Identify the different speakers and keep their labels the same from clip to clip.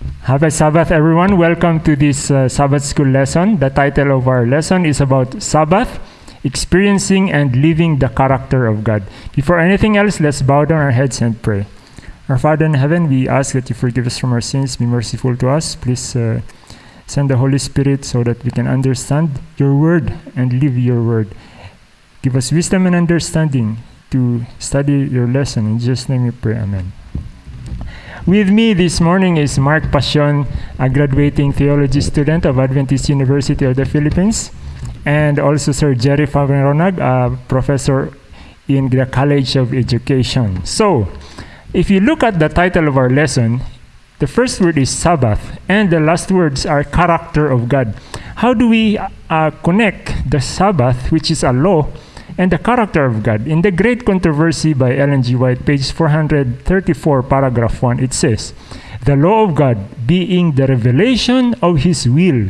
Speaker 1: Happy Sabbath, everyone. Welcome to this uh, Sabbath school lesson. The title of our lesson is about Sabbath, experiencing and living the character of God. Before anything else, let's bow down our heads and pray. Our Father in heaven, we ask that you forgive us from our sins, be merciful to us. Please uh, send the Holy Spirit so that we can understand your word and live your word. Give us wisdom and understanding to study your lesson. In Jesus' name we pray. Amen. With me this morning is Mark Pasion, a graduating theology student of Adventist University of the Philippines, and also Sir Jerry Fagronag, a professor in the College of Education. So, if you look at the title of our lesson, the first word is Sabbath, and the last words are character of God. How do we uh, connect the Sabbath, which is a law, and the character of God. In The Great Controversy by Ellen G. White, page 434, paragraph 1, it says, The law of God being the revelation of His will,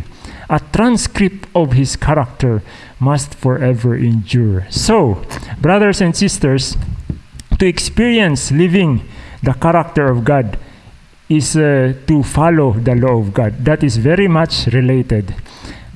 Speaker 1: a transcript of His character, must forever endure. So, brothers and sisters, to experience living the character of God is uh, to follow the law of God. That is very much related.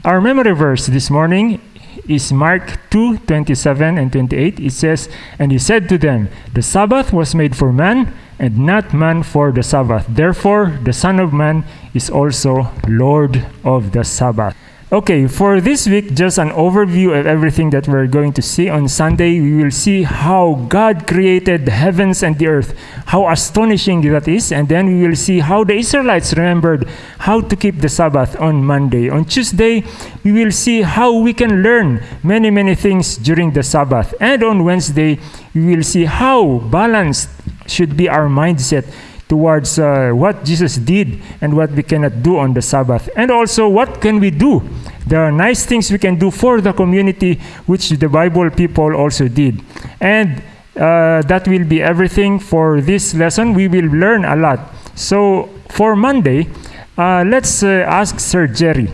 Speaker 1: Our memory verse this morning is Mark 2 27 and 28. It says, And he said to them, The Sabbath was made for man, and not man for the Sabbath. Therefore, the Son of Man is also Lord of the Sabbath. Okay, for this week, just an overview of everything that we're going to see. On Sunday, we will see how God created the heavens and the earth, how astonishing that is, and then we will see how the Israelites remembered how to keep the Sabbath on Monday. On Tuesday, we will see how we can learn many, many things during the Sabbath. And on Wednesday, we will see how balanced should be our mindset towards uh, what Jesus did and what we cannot do on the Sabbath. And also, what can we do? There are nice things we can do for the community, which the Bible people also did. And uh, that will be everything for this lesson. We will learn a lot. So, for Monday, uh, let's uh, ask Sir Jerry.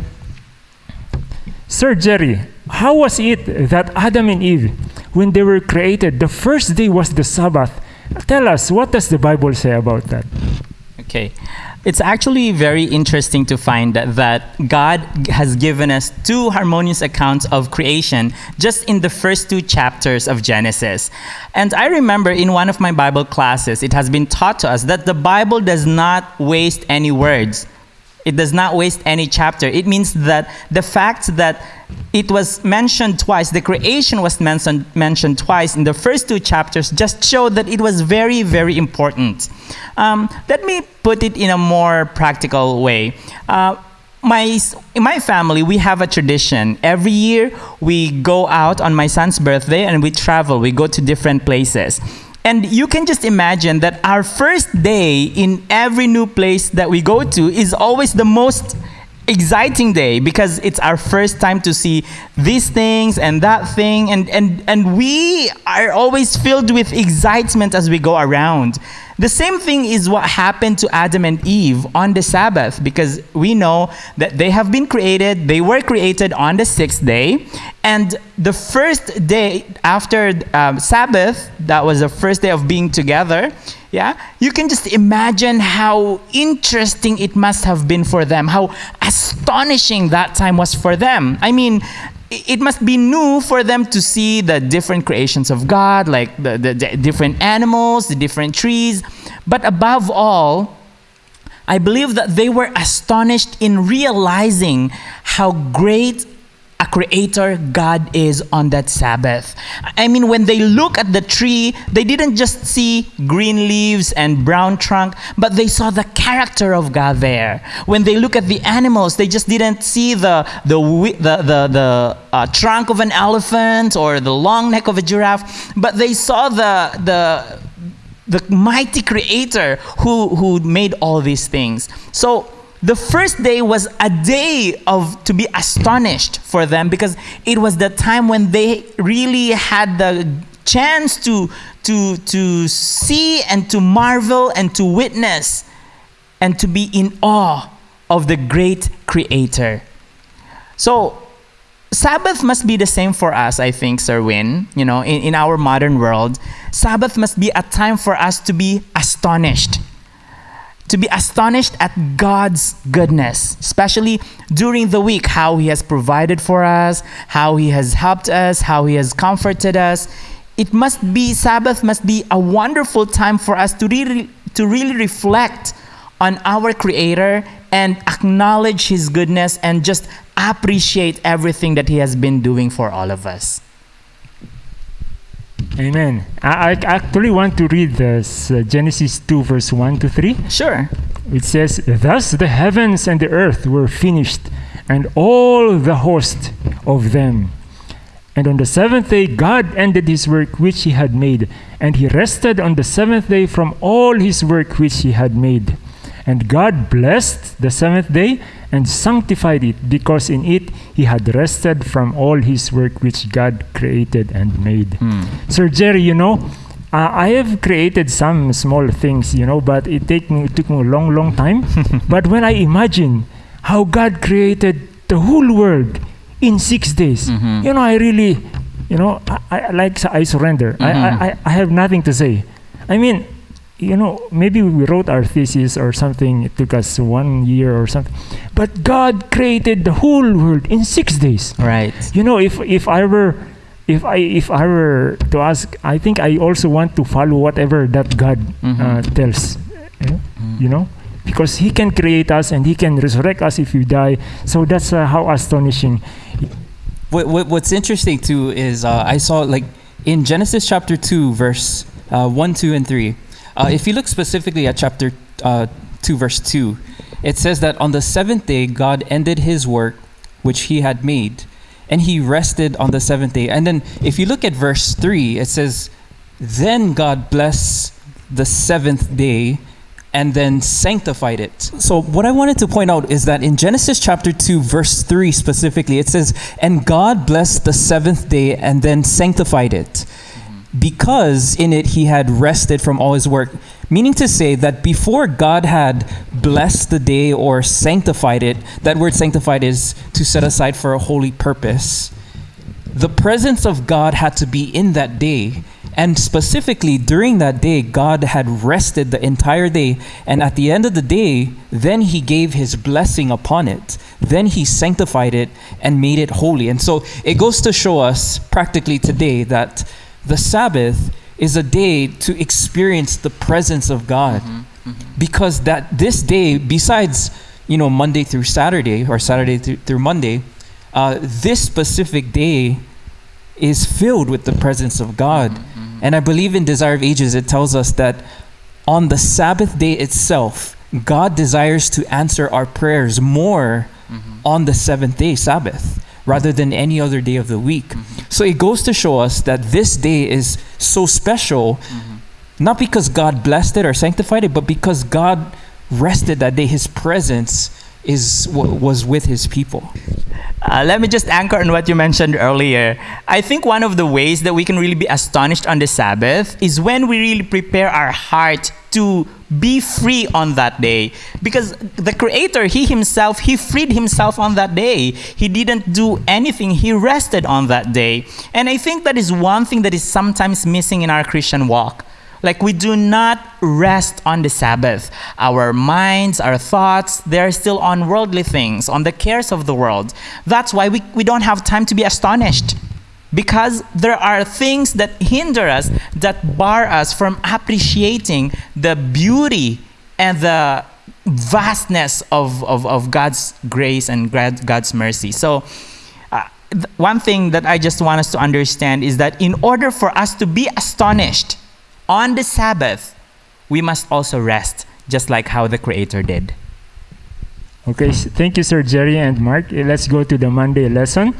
Speaker 1: Sir Jerry, how was it that Adam and Eve, when they were created, the first day was the Sabbath? Tell us, what does the Bible say about that?
Speaker 2: Okay. It's actually very interesting to find that, that God has given us two harmonious accounts of creation just in the first two chapters of Genesis. And I remember in one of my Bible classes, it has been taught to us that the Bible does not waste any words. It does not waste any chapter. It means that the fact that it was mentioned twice, the creation was mentioned, mentioned twice in the first two chapters, just showed that it was very, very important. Um, let me put it in a more practical way. Uh, my, in my family, we have a tradition. Every year, we go out on my son's birthday and we travel. We go to different places. And you can just imagine that our first day in every new place that we go to is always the most exciting day because it's our first time to see these things and that thing. And and and we are always filled with excitement as we go around the same thing is what happened to Adam and Eve on the Sabbath because we know that they have been created, they were created on the sixth day. And the first day after um, Sabbath, that was the first day of being together, yeah, you can just imagine how interesting it must have been for them, how astonishing that time was for them. I mean, it must be new for them to see the different creations of God, like the, the, the, different animals, the different trees. But above all, I believe that they were astonished in realizing how great a creator God is on that Sabbath. I mean, when they look at the tree, they didn't just see green leaves and brown trunk, but they saw the character of God there. When they look at the animals, they just didn't see the, the, the, the, the uh, trunk of an elephant or the long neck of a giraffe, but they saw the, the, the mighty creator who, who made all these things. So, the first day was a day of to be astonished for them because it was the time when they really had the chance to to to see and to marvel and to witness and to be in awe of the great creator. So sabbath must be the same for us i think sir win you know in, in our modern world. Sabbath must be a time for us to be astonished to be astonished at God's goodness, especially during the week, how He has provided for us, how He has helped us, how He has comforted us. It must be, Sabbath must be a wonderful time for us to really, to really reflect on our Creator and acknowledge His goodness and just appreciate everything that He has been doing for all of us.
Speaker 1: Amen. I, I actually want to read this uh, Genesis 2, verse 1 to 3.
Speaker 2: Sure.
Speaker 1: It says, Thus the heavens and the earth were finished, and all the host of them. And on the seventh day, God ended his work which he had made, and he rested on the seventh day from all his work which he had made. And God blessed the seventh day and sanctified it, because in it he had rested from all his work which God created and made. Sir Jerry, you know, uh, I have created some small things, you know, but it, take me, it took me a long, long time. but when I imagine how God created the whole world in six days,
Speaker 2: Mhm.
Speaker 1: you know, I really, you know, I, I like I surrender. I,
Speaker 2: Mhm.
Speaker 1: I, I, I have nothing to say. I mean, you know, maybe we wrote our thesis or something. It took us one year or something, but God created the whole world in six days.
Speaker 2: Right.
Speaker 1: You know, if if I were, if I if I were to ask, I think I also want to follow whatever that God uh,
Speaker 2: Mhm.
Speaker 1: tells. eh, You know, because He can create us and He can resurrect us if we die. So that's uh, how astonishing.
Speaker 3: What, what what's interesting too is uh, I saw like in Genesis chapter two verse uh, one, two, and three. Uh, if you look specifically at chapter uh, two verse two, it says that on the seventh day God ended His work which He had made, and He rested on the seventh day. And then if you look at verse three, it says, "Then God blessed the seventh day." and then sanctified it. So, what I wanted to point out is that in Genesis chapter 2, verse 3 specifically, it says, And God blessed the seventh day and then sanctified it, because in it he had rested from all his work. Meaning to say that before God had blessed the day or sanctified it, that word sanctified is to set aside for a holy purpose the presence of God had to be in that day. And specifically during that day, God had rested the entire day. And at the end of the day, then He gave His blessing upon it. Then He sanctified it and made it holy. And so it goes to show us practically today that the Sabbath is a day to experience the presence of God. Mm-hmm, mm-hmm. Because that this day, besides, you know, Monday through Saturday or Saturday through, through Monday, uh, this specific day is filled with the presence of God. Mm-hmm, and I believe in Desire of Ages, it tells us that on the Sabbath day itself, God desires to answer our prayers more on the seventh day, Sabbath, rather than any other day of the week. Mm-hmm. So it goes to show us that this day is so special, mm-hmm. not because God blessed it or sanctified it, but because God rested that day. His presence is was with his people.
Speaker 2: Uh, let me just anchor on what you mentioned earlier. I think one of the ways that we can really be astonished on the Sabbath is when we really prepare our heart to be free on that day. Because the Creator, He Himself, He freed Himself on that day. He didn't do anything, He rested on that day. And I think that is one thing that is sometimes missing in our Christian walk. Like we do not rest on the Sabbath. Our minds, our thoughts, they're still on worldly things, on the cares of the world. That's why we, we don't have time to be astonished. Because there are things that hinder us, that bar us from appreciating the beauty and the vastness of, of, of God's grace and God's mercy. So, uh, one thing that I just want us to understand is that in order for us to be astonished on the Sabbath, we must also rest, just like how the Creator did.
Speaker 1: Okay, thank you, Sir Jerry and Mark. Eh, Let's go to the Monday lesson.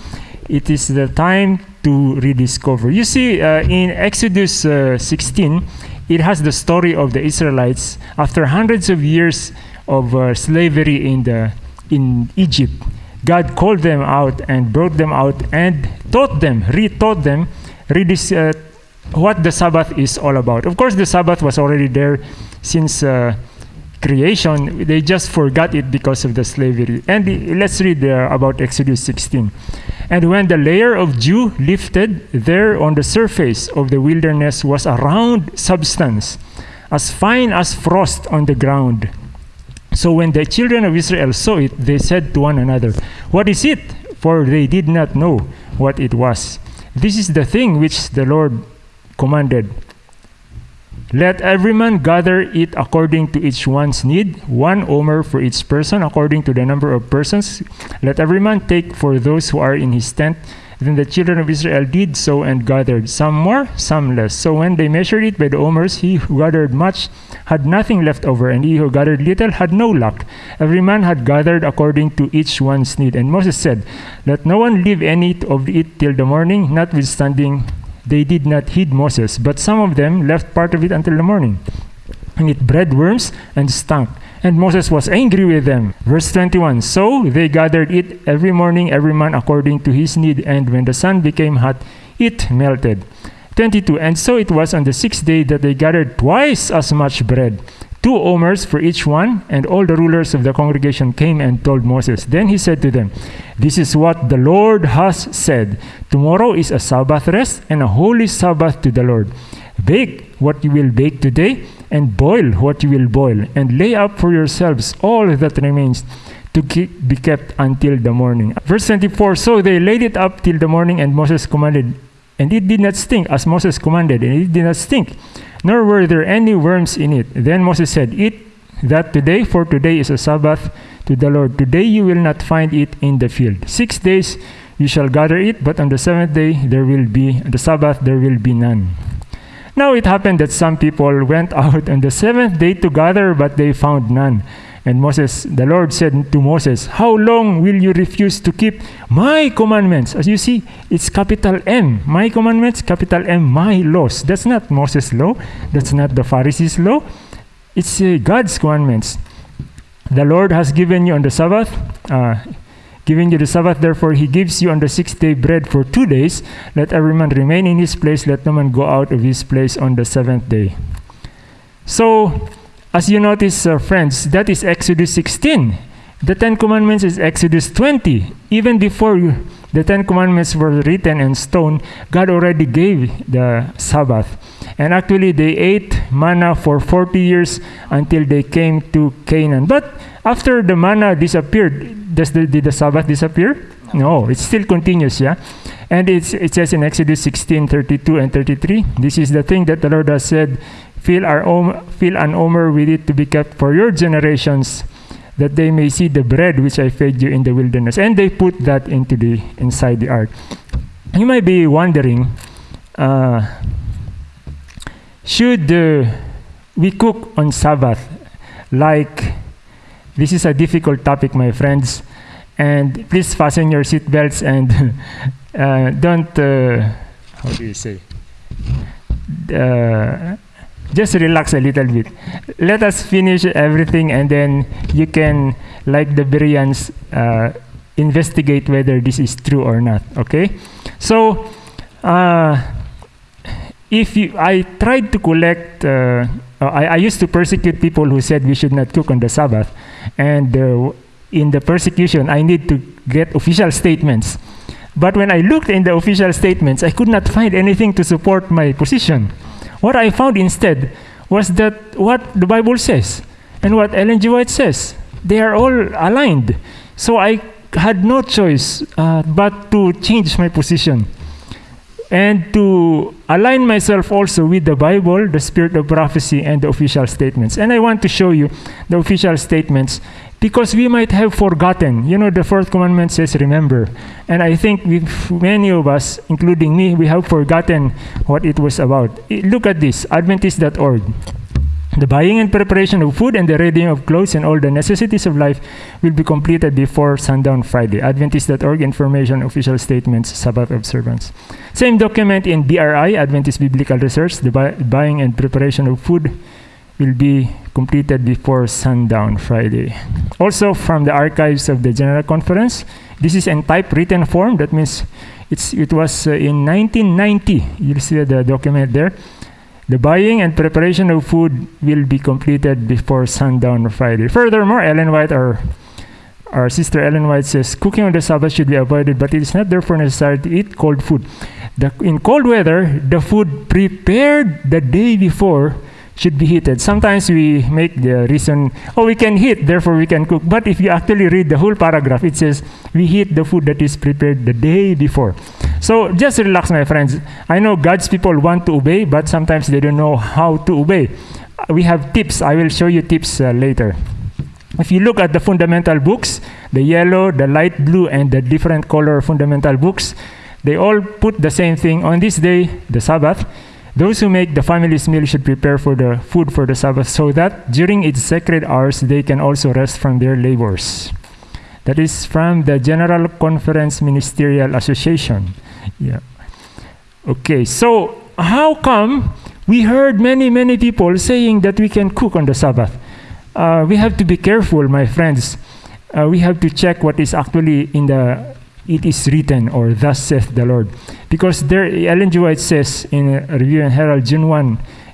Speaker 1: It is the time to rediscover. You see, uh, in Exodus uh, 16, it has the story of the Israelites after hundreds of years of uh, slavery in the in Egypt. God called them out and brought them out and taught them, retaught them, redis- uh, what the Sabbath is all about. Of course, the Sabbath was already there since uh, creation. They just forgot it because of the slavery. And uh, let's read uh, about Exodus 16. And when the layer of dew lifted, there on the surface of the wilderness was a round substance, as fine as frost on the ground. So when the children of Israel saw it, they said to one another, What is it? For they did not know what it was. This is the thing which the Lord commanded. Let every man gather it according to each one's need, one omer for each person, according to the number of persons. Let every man take for those who are in his tent. Then the children of Israel did so and gathered, some more, some less. So when they measured it by the omers, he who gathered much had nothing left over, and he who gathered little had no lack. Every man had gathered according to each one's need. And Moses said, Let no one leave any of it till the morning, notwithstanding they did not heed Moses, but some of them left part of it until the morning. And it bred worms and stunk. And Moses was angry with them. Verse 21 So they gathered it every morning, every man according to his need, and when the sun became hot, it melted. 22 And so it was on the sixth day that they gathered twice as much bread, two omers for each one, and all the rulers of the congregation came and told Moses. Then he said to them, This is what the Lord has said Tomorrow is a Sabbath rest and a holy Sabbath to the Lord. Bake what you will bake today, and boil what you will boil, and lay up for yourselves all that remains to keep, be kept until the morning. Verse 24 So they laid it up till the morning, and Moses commanded, and it did not stink, as Moses commanded, and it did not stink, nor were there any worms in it. Then Moses said, Eat that today, for today is a Sabbath to the Lord. Today you will not find it in the field. Six days you shall gather it, but on the seventh day there will be, the Sabbath there will be none. Now it happened that some people went out on the seventh day to gather, but they found none. And Moses, the Lord said to Moses, How long will you refuse to keep my commandments? As you see, it's capital M. My commandments, capital M, my laws. That's not Moses' law. That's not the Pharisees' law. It's uh, God's commandments. The Lord has given you on the Sabbath, uh, giving you the Sabbath, therefore he gives you on the sixth day bread for two days. Let every man remain in his place, let no man go out of his place on the seventh day. So, as you notice, uh, friends, that is Exodus 16. The Ten Commandments is Exodus 20. Even before the Ten Commandments were written in stone, God already gave the Sabbath. And actually, they ate manna for 40 years until they came to Canaan. But after the manna disappeared, does the, did the Sabbath disappear? No, it still continues, yeah? And it's, it says in Exodus 16 32 and 33, this is the thing that the Lord has said fill, our om- fill an omer with it to be kept for your generations, that they may see the bread which I fed you in the wilderness. And they put that into the inside the ark. You might be wondering, uh, should uh, we cook on Sabbath? Like, this is a difficult topic, my friends, and please fasten your seatbelts and uh, don't. Uh, how do you say? Uh, just relax a little bit. Let us finish everything, and then you can, like the Bereans, uh, investigate whether this is true or not. Okay? So, uh, if you, I tried to collect, uh, I, I used to persecute people who said we should not cook on the Sabbath, and uh, in the persecution, I need to get official statements. But when I looked in the official statements, I could not find anything to support my position. What I found instead was that what the Bible says and what Ellen G. White says, they are all aligned. So I had no choice uh, but to change my position and to align myself also with the Bible, the spirit of prophecy, and the official statements. And I want to show you the official statements because we might have forgotten. You know, the fourth commandment says, remember. And I think many of us, including me, we have forgotten what it was about. I- Look at this Adventist.org. The buying and preparation of food and the readying of clothes and all the necessities of life will be completed before sundown Friday. Adventist.org information, official statements, Sabbath observance. Same document in BRI, Adventist Biblical Research. The buy- buying and preparation of food will be completed before sundown Friday. Also from the archives of the General Conference, this is in typewritten form. That means it's it was uh, in 1990. You'll see the document there. The buying and preparation of food will be completed before sundown Friday. Furthermore, Ellen White, our our sister Ellen White says, cooking on the Sabbath should be avoided, but it is not therefore necessary to eat cold food. The, in cold weather, the food prepared the day before should be heated. Sometimes we make the reason, oh, we can heat, therefore we can cook. But if you actually read the whole paragraph, it says, we heat the food that is prepared the day before. So just relax, my friends. I know God's people want to obey, but sometimes they don't know how to obey. We have tips. I will show you tips uh, later. If you look at the fundamental books, the yellow, the light blue, and the different color fundamental books, they all put the same thing. On this day, the Sabbath, those who make the family's meal should prepare for the food for the Sabbath so that during its sacred hours they can also rest from their labors. That is from the General Conference Ministerial Association. Yeah. Okay, so how come we heard many, many people saying that we can cook on the Sabbath? Uh, we have to be careful, my friends. Uh, we have to check what is actually in the it is written or thus saith the Lord. Because there, Ellen G. White says in Review and Herald, June 1,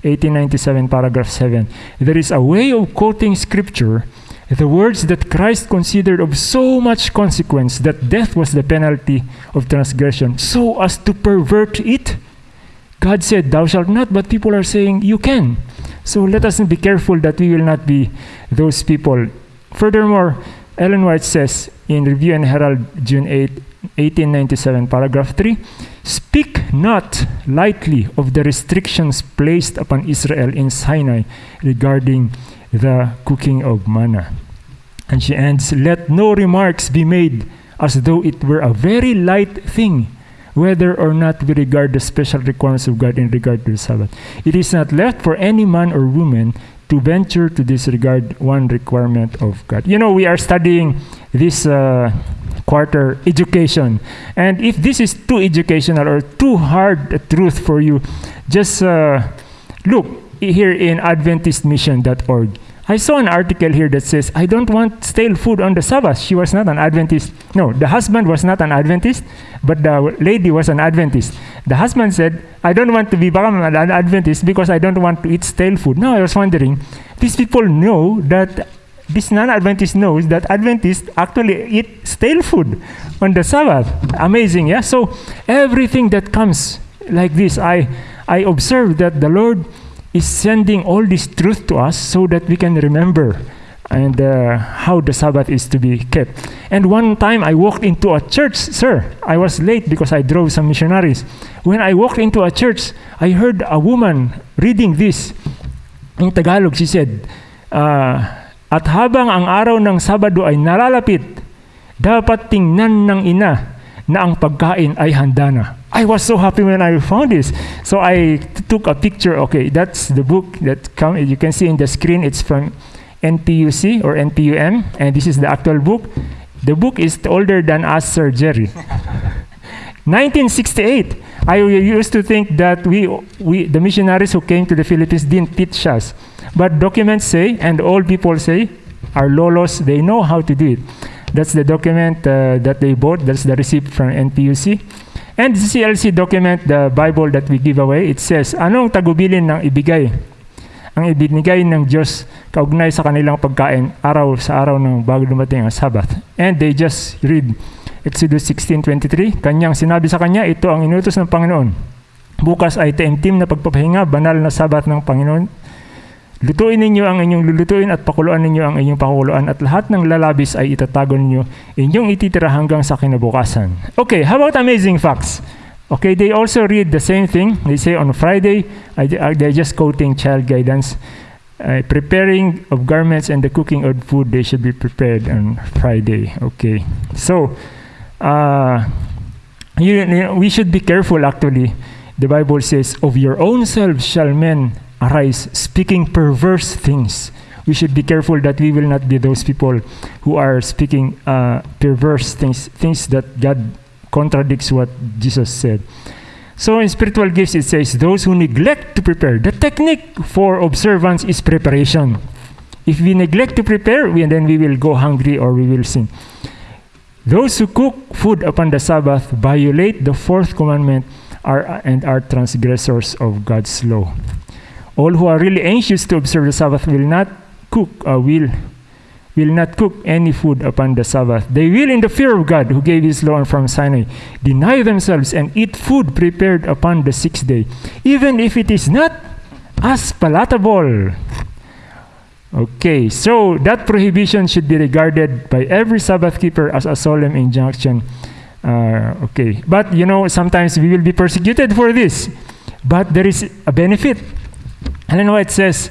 Speaker 1: 1897, paragraph 7, there is a way of quoting scripture, the words that Christ considered of so much consequence that death was the penalty of transgression, so as to pervert it. God said, Thou shalt not, but people are saying, You can. So let us be careful that we will not be those people. Furthermore, Ellen White says in Review and Herald, June 8, 1897, paragraph 3 Speak not lightly of the restrictions placed upon Israel in Sinai regarding the cooking of manna. And she ends Let no remarks be made as though it were a very light thing, whether or not we regard the special requirements of God in regard to the Sabbath. It is not left for any man or woman to venture to disregard one requirement of God. You know, we are studying this uh, quarter education. And if this is too educational or too hard a truth for you, just uh, look here in AdventistMission.org. I saw an article here that says, I don't want stale food on the Sabbath. She was not an Adventist. No, the husband was not an Adventist, but the lady was an Adventist. The husband said, I don't want to become an Adventist because I don't want to eat stale food. Now I was wondering, these people know that this non-Adventist knows that Adventists actually eat stale food on the Sabbath. Amazing, yeah? So everything that comes like this, I, I observe that the Lord is sending all this truth to us so that we can remember and uh, how the Sabbath is to be kept. And one time I walked into a church, sir. I was late because I drove some missionaries. When I walked into a church, I heard a woman reading this. In Tagalog, she said, uh, At habang ang araw ng Sabado ay nalalapit, dapat tingnan ng ina na ang pagkain ay handa na. I was so happy when I found this. So I took a picture. Okay, that's the book that come. You can see in the screen. It's from NPUC or NPUM, and this is the actual book. The book is older than us, Sir Jerry. 1968. I used to think that we, we, the missionaries who came to the Philippines didn't teach us. But documents say, and all people say, our lolos, they know how to do it. That's the document uh, that they bought. That's the receipt from NPUC. And the CLC document, the Bible that we give away, it says, anong tagubilin ng ibigay? Ang ibinigay ng Diyos kaugnay sa kanilang pagkain araw sa araw ng bago dumating ang Sabbath. And they just read Exodus 16.23, Kanyang sinabi sa kanya, ito ang inutos ng Panginoon. Bukas ay taimtim na pagpapahinga, banal na Sabbath ng Panginoon. Lutuin ninyo ang inyong lulutuin at pakuluan ninyo ang inyong pakuluan at lahat ng lalabis ay itatago ninyo, inyong ititira hanggang sa kinabukasan. Okay, how about amazing facts? Okay, they also read the same thing. They say on Friday, I, they're just quoting child guidance. Uh, preparing of garments and the cooking of food, they should be prepared on Friday. Okay, so uh, you, you know, we should be careful actually. The Bible says, Of your own selves shall men arise, speaking perverse things. We should be careful that we will not be those people who are speaking uh, perverse things, things that God contradicts what Jesus said. So in spiritual gifts, it says, those who neglect to prepare. The technique for observance is preparation. If we neglect to prepare, we, then we will go hungry or we will sin. Those who cook food upon the Sabbath violate the fourth commandment are, and are transgressors of God's law. All who are really anxious to observe the Sabbath will not cook, uh, will will not cook any food upon the Sabbath. They will, in the fear of God, who gave His law from Sinai, deny themselves and eat food prepared upon the sixth day, even if it is not as palatable. Okay, so that prohibition should be regarded by every Sabbath keeper as a solemn injunction. Uh, okay, but you know, sometimes we will be persecuted for this, but there is a benefit. Ellen White says,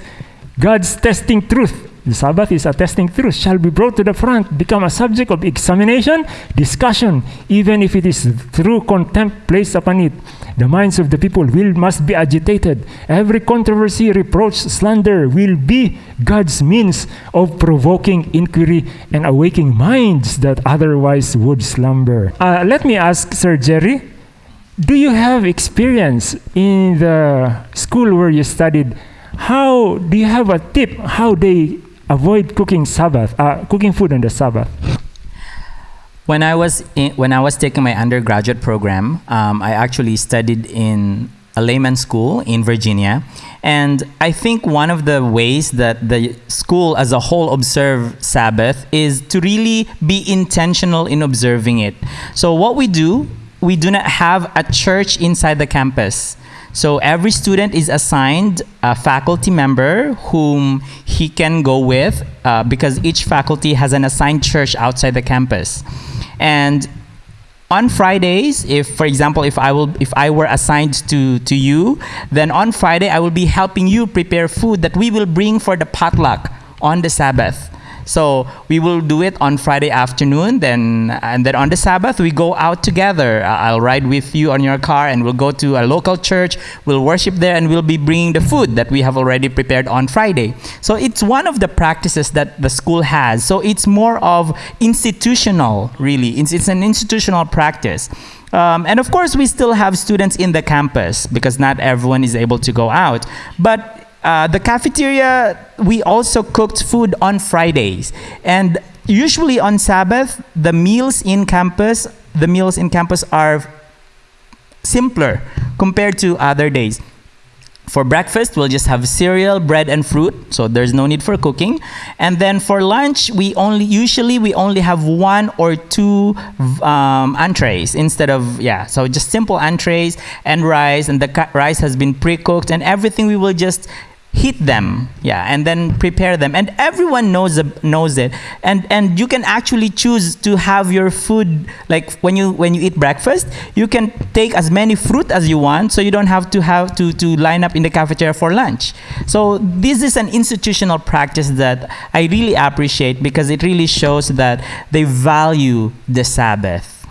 Speaker 1: God's testing truth the Sabbath is a testing truth, shall be brought to the front, become a subject of examination, discussion, even if it is through contempt placed upon it. The minds of the people will must be agitated. Every controversy, reproach, slander will be God's means of provoking inquiry and awaking minds that otherwise would slumber. Uh, let me ask Sir Jerry, do you have experience in the school where you studied? How do you have a tip how they avoid cooking Sabbath, uh, cooking food on the Sabbath.
Speaker 2: When I was in, when I was taking my undergraduate program, um, I actually studied in a layman school in Virginia, and I think one of the ways that the school as a whole observe Sabbath is to really be intentional in observing it. So what we do, we do not have a church inside the campus. So every student is assigned a faculty member whom he can go with uh, because each faculty has an assigned church outside the campus. And on Fridays, if for example, if I will, if I were assigned to to you, then on Friday I will be helping you prepare food that we will bring for the potluck on the Sabbath. So we will do it on Friday afternoon, then and then on the Sabbath we go out together. I'll ride with you on your car, and we'll go to a local church. We'll worship there, and we'll be bringing the food that we have already prepared on Friday. So it's one of the practices that the school has. So it's more of institutional, really. It's, it's an institutional practice. Um, and of course, we still have students in the campus because not everyone is able to go out. But uh, the cafeteria, we also cooked food on Fridays. And usually on Sabbath, the meals in campus, the meals in campus are simpler compared to other days. For breakfast, we'll just have cereal, bread, and fruit, so there's no need for cooking. And then for lunch, we only usually we only have one or two um, entrees instead of yeah. So just simple entrees and rice, and the rice has been pre-cooked, and everything we will just heat them yeah and then prepare them. And everyone knows knows it. And and you can actually choose to have your food like when you when you eat breakfast you can take as many fruit as you want so you don't have to have to to line up in the cafeteria for lunch. So this is an institutional practice that i really appreciate because it really shows that they value the sabbath.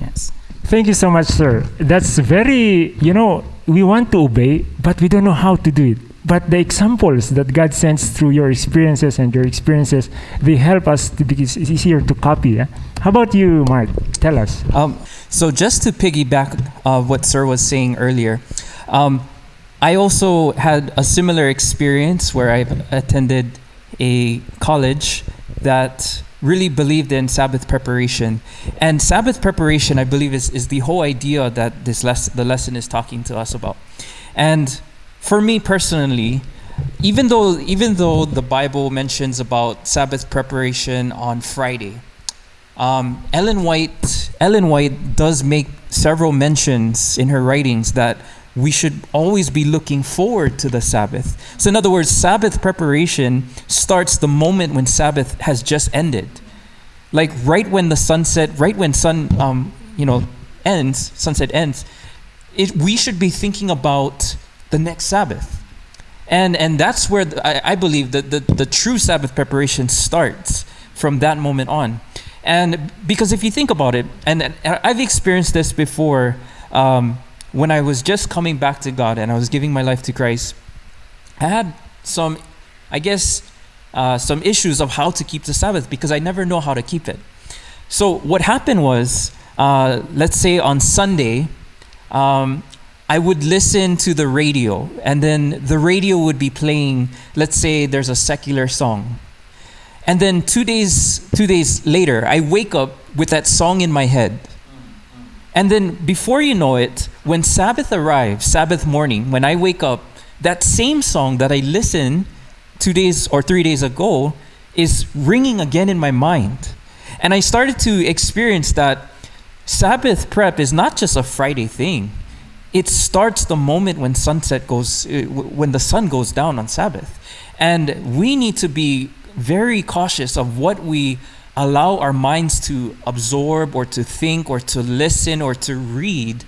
Speaker 2: Yes.
Speaker 1: Thank you so much sir. That's very you know we want to obey but we don't know how to do it but the examples that God sends through your experiences and your experiences, they help us to be it's easier to copy. How about you, Mark? Tell us.
Speaker 3: Um, so just to piggyback uh, what Sir was saying earlier, um, I also had a similar experience where I attended a college that really believed in Sabbath preparation. And Sabbath preparation, I believe, is, is the whole idea that this the lesson is talking to us about. And for me personally, even though even though the Bible mentions about Sabbath preparation on Friday, um, Ellen White Ellen White does make several mentions in her writings that we should always be looking forward to the Sabbath. So in other words, Sabbath preparation starts the moment when Sabbath has just ended, like right when the sunset, right when sun um, you know ends, sunset ends. It, we should be thinking about the next Sabbath. And, and that's where the, I, I believe that the, the true Sabbath preparation starts from that moment on. And because if you think about it, and I've experienced this before um, when I was just coming back to God and I was giving my life to Christ, I had some, I guess, uh, some issues of how to keep the Sabbath because I never know how to keep it. So what happened was, uh, let's say on Sunday, um, I would listen to the radio, and then the radio would be playing, let's say there's a secular song. And then two days, two days later, I wake up with that song in my head. And then before you know it, when Sabbath arrives, Sabbath morning, when I wake up, that same song that I listened two days or three days ago is ringing again in my mind. And I started to experience that Sabbath prep is not just a Friday thing it starts the moment when sunset goes, uh, when the sun goes down on Sabbath. And we need to be very cautious of what we allow our minds to absorb or to think or to listen or to read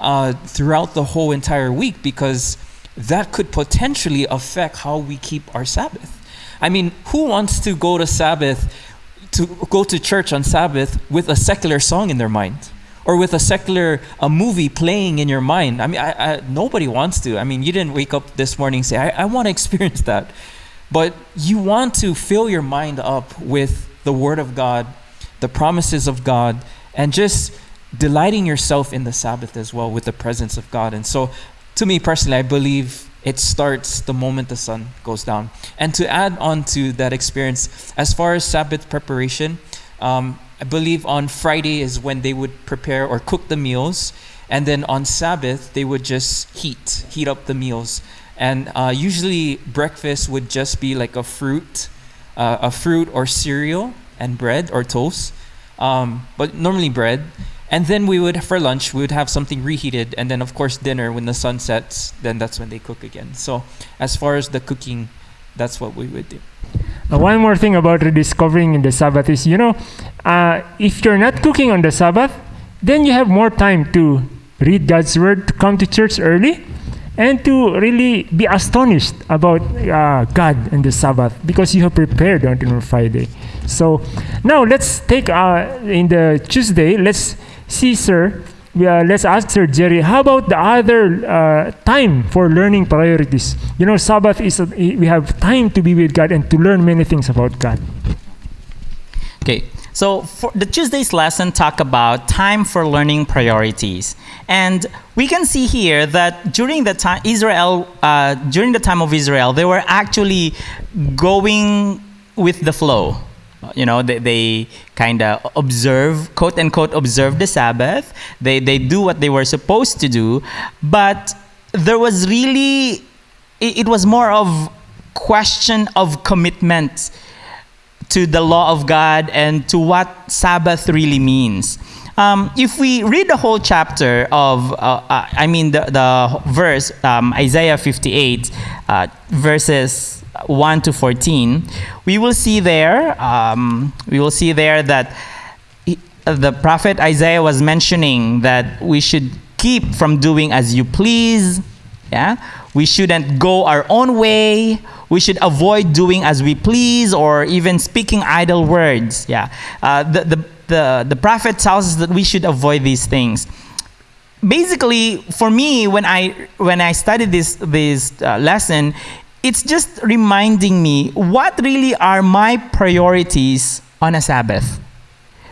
Speaker 3: uh, throughout the whole entire week because that could potentially affect how we keep our Sabbath. I mean, who wants to go to Sabbath, to go to church on Sabbath with a secular song in their mind? Or with a secular a movie playing in your mind. I mean, I, I, nobody wants to. I mean, you didn't wake up this morning and say, I, I want to experience that. But you want to fill your mind up with the Word of God, the promises of God, and just delighting yourself in the Sabbath as well with the presence of God. And so, to me personally, I believe it starts the moment the sun goes down. And to add on to that experience, as far as Sabbath preparation, um, I believe on Friday is when they would prepare or cook the meals. And then on Sabbath, they would just heat, heat up the meals. And uh, usually breakfast would just be like a fruit, uh, a fruit or cereal and bread or toast. Um, but normally bread. And then we would, for lunch, we would have something reheated. And then, of course, dinner, when the sun sets, then that's when they cook again. So, as far as the cooking, that's what we would do.
Speaker 1: Uh, one more thing about rediscovering in the Sabbath is, you know, uh, if you're not cooking on the Sabbath, then you have more time to read God's word, to come to church early, and to really be astonished about uh, God and the Sabbath because you have prepared on Friday. So now let's take uh, in the Tuesday. Let's see, sir. We, uh, let's ask Sir Jerry. How about the other uh, time for learning priorities? You know, Sabbath is a, we have time to be with God and to learn many things about God.
Speaker 2: Okay, so for the Tuesday's lesson talk about time for learning priorities, and we can see here that during the time Israel, uh, during the time of Israel, they were actually going with the flow. You know, they, they kind of observe, quote unquote, observe the Sabbath. They they do what they were supposed to do, but there was really, it, it was more of question of commitment to the law of God and to what Sabbath really means. Um, if we read the whole chapter of, uh, uh, I mean, the, the verse, um, Isaiah 58, uh, verses 1 to 14, we will see there, um, we will see there that he- the prophet Isaiah was mentioning that we should keep from doing as you please, yeah? We shouldn't go our own way. We should avoid doing as we please or even speaking idle words. Yeah. Uh, the, the, the, the prophet tells us that we should avoid these things. Basically, for me, when I, when I studied this, this uh, lesson, it's just reminding me what really are my priorities on a Sabbath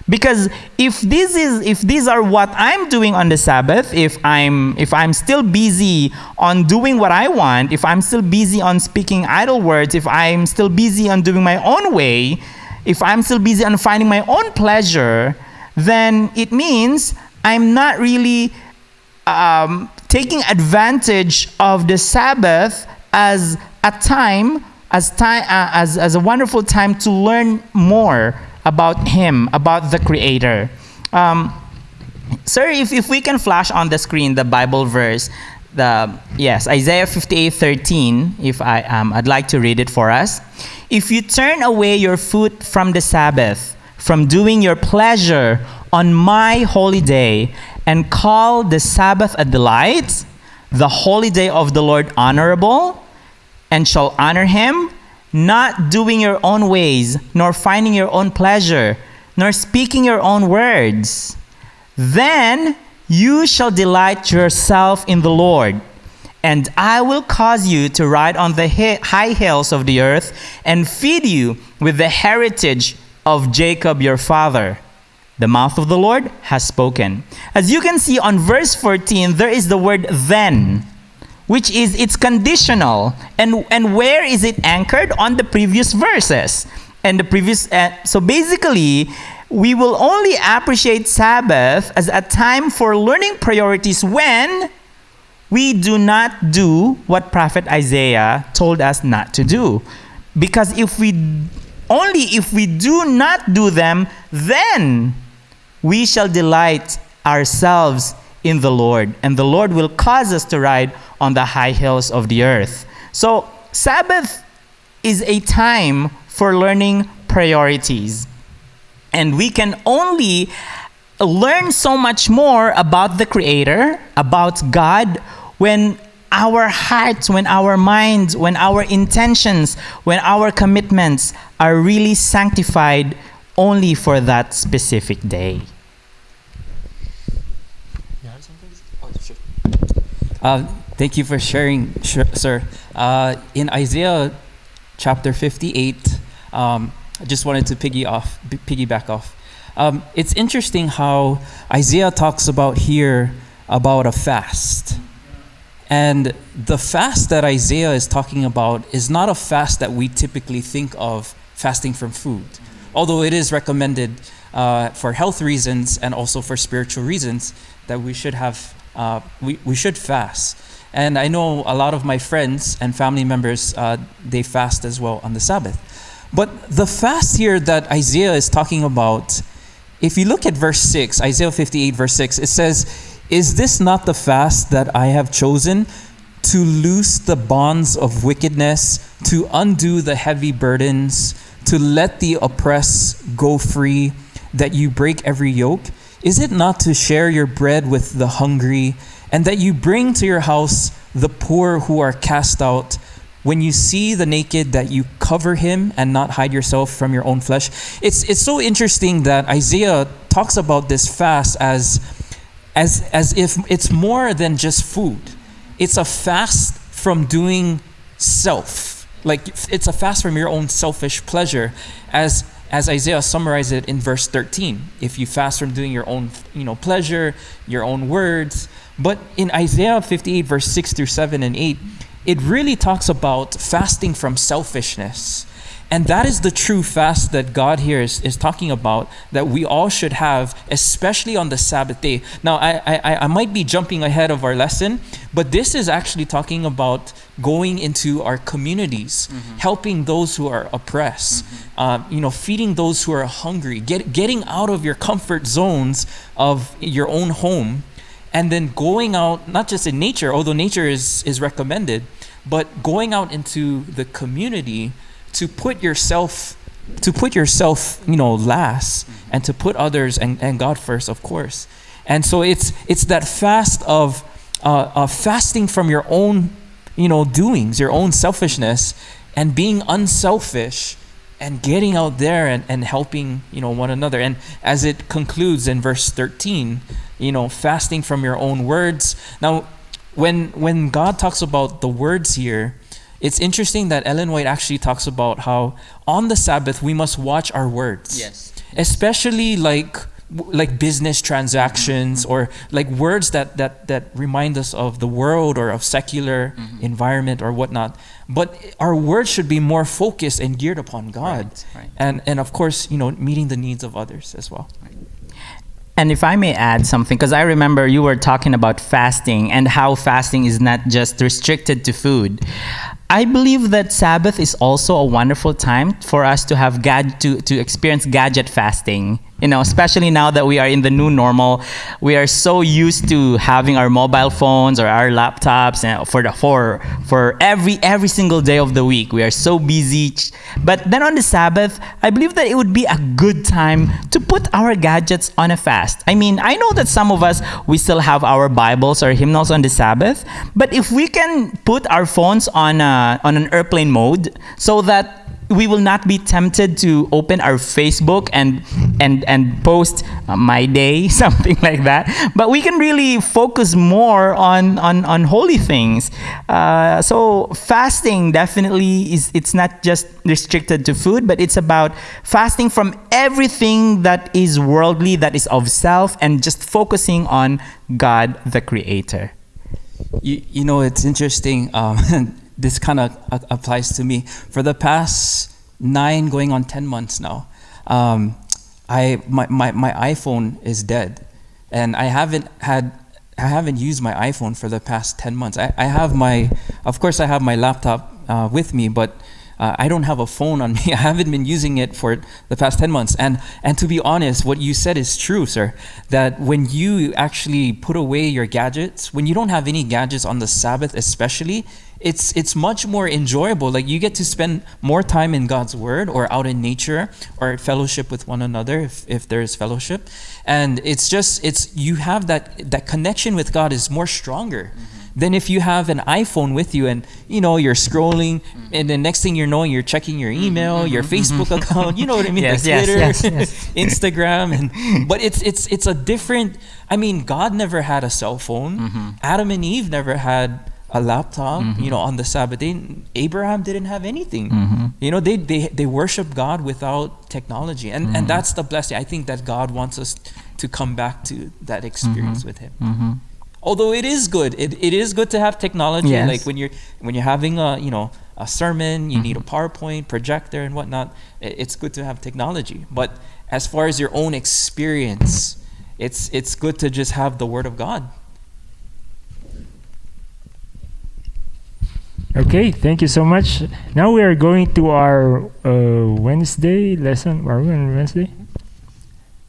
Speaker 2: because if this is if these are what i'm doing on the sabbath if i'm if i'm still busy on doing what i want if i'm still busy on speaking idle words if i'm still busy on doing my own way if i'm still busy on finding my own pleasure then it means i'm not really um, taking advantage of the sabbath as a time as time uh, as, as a wonderful time to learn more about him about the creator. Um, sir if, if we can flash on the screen the bible verse the yes isaiah 58 13 if i um, i'd like to read it for us. If you turn away your foot from the sabbath from doing your pleasure on my holy day and call the sabbath a delight the holy day of the lord honorable and shall honor him, not doing your own ways, nor finding your own pleasure, nor speaking your own words. Then you shall delight yourself in the Lord, and I will cause you to ride on the high hills of the earth and feed you with the heritage of Jacob your father. The mouth of the Lord has spoken. As you can see on verse 14, there is the word then which is it's conditional. And and where is it anchored? On the previous verses. And the previous uh, so basically we will only appreciate sabbath as a time for learning priorities when we do not do what prophet isaiah told us not to do. Because if we only if we do not do them then we shall delight ourselves in the Lord, and the Lord will cause us to ride on the high hills of the earth. So, Sabbath is a time for learning priorities. And we can only learn so much more about the Creator, about God, when our hearts, when our minds, when our intentions, when our commitments are really sanctified only for that specific day.
Speaker 3: Uh, thank you for sharing, sir. Uh, in Isaiah chapter 58, um, I just wanted to piggy off, piggyback off. Um, it's interesting how Isaiah talks about here about a fast. And the fast that Isaiah is talking about is not a fast that we typically think of fasting from food, although it is recommended uh, for health reasons and also for spiritual reasons that we should have uh, we, we should fast. And I know a lot of my friends and family members uh, they fast as well on the Sabbath. But the fast here that Isaiah is talking about, if you look at verse 6, Isaiah 58, verse 6, it says, Is this not the fast that I have chosen to loose the bonds of wickedness, to undo the heavy burdens, to let the oppressed go free, that you break every yoke? Is it not to share your bread with the hungry, and that you bring to your house the poor who are cast out? When you see the naked, that you cover him and not hide yourself from your own flesh. It's, it's so interesting that Isaiah talks about this fast as, as, as if it's more than just food. It's a fast from doing self. Like it's a fast from your own selfish pleasure, as as Isaiah summarized it in verse 13. If you fast from doing your own, you know, pleasure, your own words. But in Isaiah 58, verse 6 through 7 and 8, it really talks about fasting from selfishness. And that is the true fast that God here is, is talking about that we all should have, especially on the Sabbath day. Now, I, I, I might be jumping ahead of our lesson, but this is actually talking about going into our communities, mm-hmm. helping those who are oppressed, mm-hmm. uh, you know, feeding those who are hungry, get, getting out of your comfort zones of your own home, and then going out, not just in nature, although nature is, is recommended, but going out into the community to put yourself to put yourself you know last and to put others and, and god first of course. And so it's it's that fast of uh, of fasting from your own you know doings your own selfishness and being unselfish and getting out there and, and helping you know one another. And as it concludes in verse 13 you know fasting from your own words. Now when when god talks about the words here it's interesting that Ellen White actually talks about how on the Sabbath we must watch our words.
Speaker 2: Yes.
Speaker 3: Especially like like business transactions mm-hmm. or like words that, that that remind us of the world or of secular mm-hmm. environment or whatnot. But our words should be more focused and geared upon God.
Speaker 2: Right, right.
Speaker 3: And and of course, you know, meeting the needs of others as well. Right.
Speaker 2: And if I may add something, because I remember you were talking about fasting and how fasting is not just restricted to food. I believe that Sabbath is also a wonderful time for us to have gad- to, to experience gadget fasting. You know especially now that we are in the new normal we are so used to having our mobile phones or our laptops and for the for for every every single day of the week. We are so busy. But then on the sabbath i believe that it would be a good time to put our gadgets on a fast. I mean i know that some of us we still have our bibles or hymnals on the sabbath but if we can put our phones on a, on an airplane mode so that we will not be tempted to open our Facebook and and and post uh, my day something like that. But we can really focus more on on on holy things. Uh, so fasting definitely is it's not just restricted to food, but it's about fasting from everything that is worldly, that is of self, and just focusing on God, the Creator.
Speaker 3: You, you know, it's interesting. Um, this kind of applies to me. For the past nine, going on 10 months now, um, I, my, my, my iPhone is dead. And I haven't had I haven't used my iPhone for the past 10 months. I, I have my, of course, I have my laptop uh, with me, but uh, I don't have a phone on me. I haven't been using it for the past 10 months. And, and to be honest, what you said is true, sir. That when you actually put away your gadgets, when you don't have any gadgets on the Sabbath, especially, it's it's much more enjoyable like you get to spend more time in god's word or out in nature or fellowship with one another if, if there is fellowship and it's just it's you have that that connection with god is more stronger
Speaker 2: Mm-hmm.
Speaker 3: than if you have an iphone with you and you know you're scrolling
Speaker 2: Mm-hmm.
Speaker 3: and the next thing you're knowing you're checking your email your facebook account you know what i mean
Speaker 2: Yes,
Speaker 3: like
Speaker 2: yes,
Speaker 3: Twitter,
Speaker 2: yes, yes.
Speaker 3: instagram and but it's it's it's a different i mean god never had a cell phone
Speaker 2: Mm-hmm.
Speaker 3: adam and eve never had a laptop, you know, on the Sabbath day. Abraham didn't have anything.
Speaker 2: Mm-hmm.
Speaker 3: You know, they, they they worship God without technology, and
Speaker 2: Mm-hmm.
Speaker 3: and that's the blessing. I think that God wants us to come back to that experience
Speaker 2: Mm-hmm.
Speaker 3: with Him. Although it is good, it, it is good to have technology.
Speaker 2: Yes.
Speaker 3: Like when you're when you're having a you know a sermon, you need a
Speaker 2: Mm-hmm.
Speaker 3: PowerPoint projector and whatnot. It's good to have technology, but as far as your own experience, it's it's good to just have the Word of God.
Speaker 1: Okay, thank you so much. Now we are going to our uh, Wednesday lesson. Are we on Wednesday?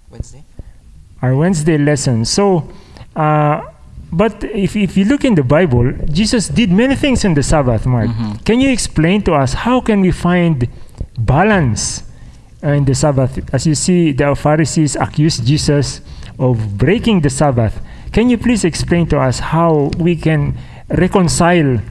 Speaker 3: Wednesday.
Speaker 1: Our Wednesday lesson. So, uh, but if, if you look in the Bible, Jesus did many things in the Sabbath, Mark.
Speaker 2: Mhm.
Speaker 1: Can you explain to us how can we find balance uh, in the Sabbath? As you see, the Pharisees accused Jesus of breaking the Sabbath. Can you please explain to us how we can reconcile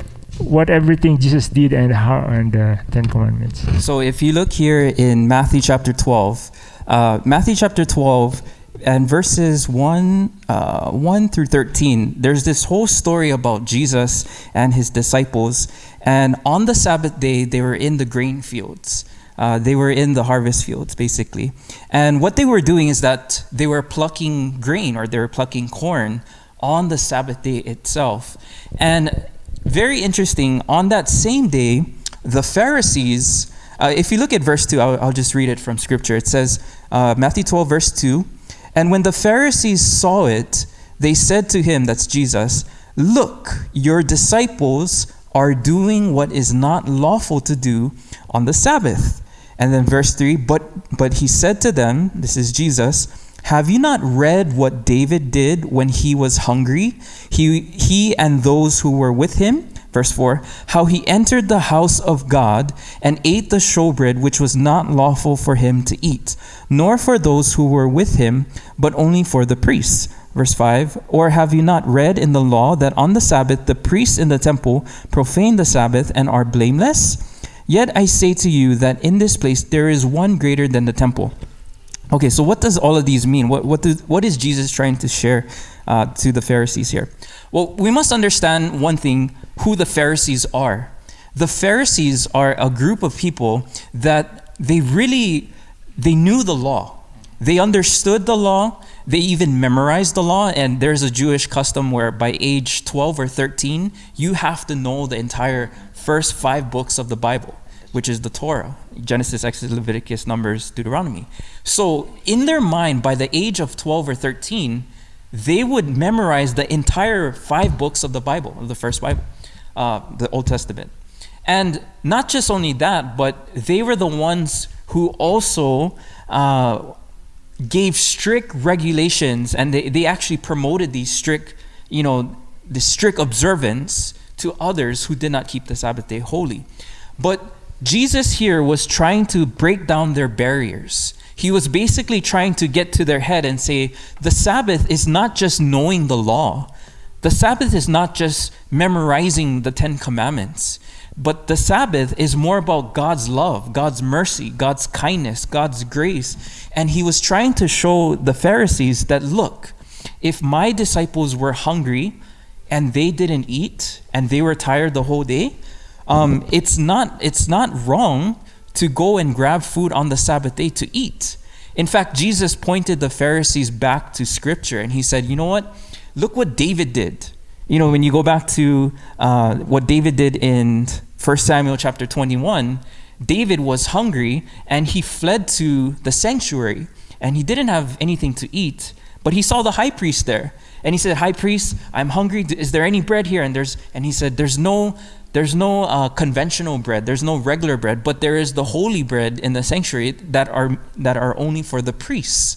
Speaker 1: what everything Jesus did and how and the Ten Commandments?
Speaker 3: So if you look here in Matthew chapter 12, uh, Matthew chapter 12 and verses 1, uh, 1 through 13, there's this whole story about Jesus and his disciples. And on the Sabbath day, they were in the grain fields. Uh, they were in the harvest fields, basically. And what they were doing is that they were plucking grain or they were plucking corn on the Sabbath day itself. And very interesting, on that same day, the Pharisees, uh, if you look at verse 2, I'll, I'll just read it from scripture. It says, uh, Matthew 12, verse 2 And when the Pharisees saw it, they said to him, that's Jesus, Look, your disciples are doing what is not lawful to do on the Sabbath. And then verse 3 But, but he said to them, This is Jesus, have you not read what David did when he was hungry? He, he and those who were with him? Verse 4 How he entered the house of God and ate the showbread which was not lawful for him to eat, nor for those who were with him, but only for the priests. Verse 5 Or have you not read in the law that on the Sabbath the priests in the temple profane the Sabbath and are blameless? Yet I say to you that in this place there is one greater than the temple. Okay, so what does all of these mean? What what, do, what is Jesus trying to share uh, to the Pharisees here? Well, we must understand one thing: who the Pharisees are. The Pharisees are a group of people that they really they knew the law. They understood the law. They even memorized the law. And there's a Jewish custom where by age 12 or 13, you have to know the entire first five books of the Bible which is the Torah Genesis, Exodus, Leviticus, Numbers, Deuteronomy. So, in their mind, by the age of 12 or 13, they would memorize the entire five books of the Bible, of the first Bible, uh, the Old Testament. And not just only that, but they were the ones who also uh, gave strict regulations and they, they actually promoted these strict, you know, the strict observance to others who did not keep the Sabbath day holy. But Jesus here was trying to break down their barriers. He was basically trying to get to their head and say, the Sabbath is not just knowing the law. The Sabbath is not just memorizing the Ten Commandments, but the Sabbath is more about God's love, God's mercy, God's kindness, God's grace. And he was trying to show the Pharisees that, look, if my disciples were hungry and they didn't eat and they were tired the whole day, um, it's not it's not wrong to go and grab food on the Sabbath day to eat. In fact, Jesus pointed the Pharisees back to Scripture and he said, "You know what? Look what David did. You know, when you go back to uh, what David did in 1 Samuel chapter 21, David was hungry and he fled to the sanctuary and he didn't have anything to eat." But he saw the high priest there. And he said, High priest, I'm hungry. Is there any bread here? And there's and he said, There's no there's no uh, conventional bread. There's no regular bread, but there is the holy bread in the sanctuary that are that are only for the priests.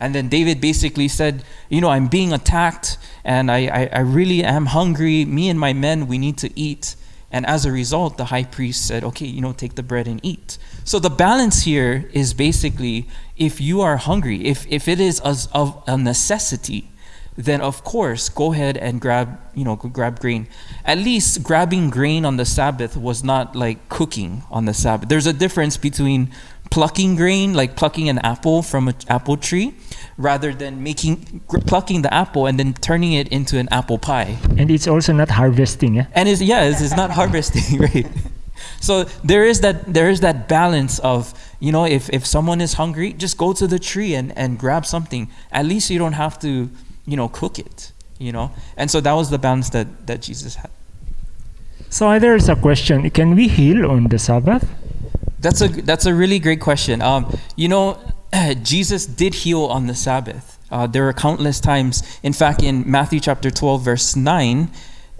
Speaker 3: And then David basically said, You know, I'm being attacked and I, I, I really am hungry. Me and my men, we need to eat. And as a result, the high priest said, Okay, you know, take the bread and eat. So the balance here is basically if you are hungry, if, if it is as of a necessity, then of course go ahead and grab you know grab grain at least grabbing grain on the sabbath was not like cooking on the sabbath there's a difference between plucking grain like plucking an apple from an apple tree rather than making plucking the apple and then turning it into an apple pie
Speaker 1: And it's also not harvesting. Eh?
Speaker 3: and it's yeah it's, it's not harvesting right so there is that there is that balance of you know if if someone is hungry just go to the tree and and grab something at least you don't have to you know cook it you know? And so that was the balance that that jesus had.
Speaker 1: So there's a question: Can we heal on the Sabbath?
Speaker 3: that's a that's a really great question. Um you know jesus did heal on the sabbath. Uh, there are countless times. In fact in matthew chapter 12 verse 9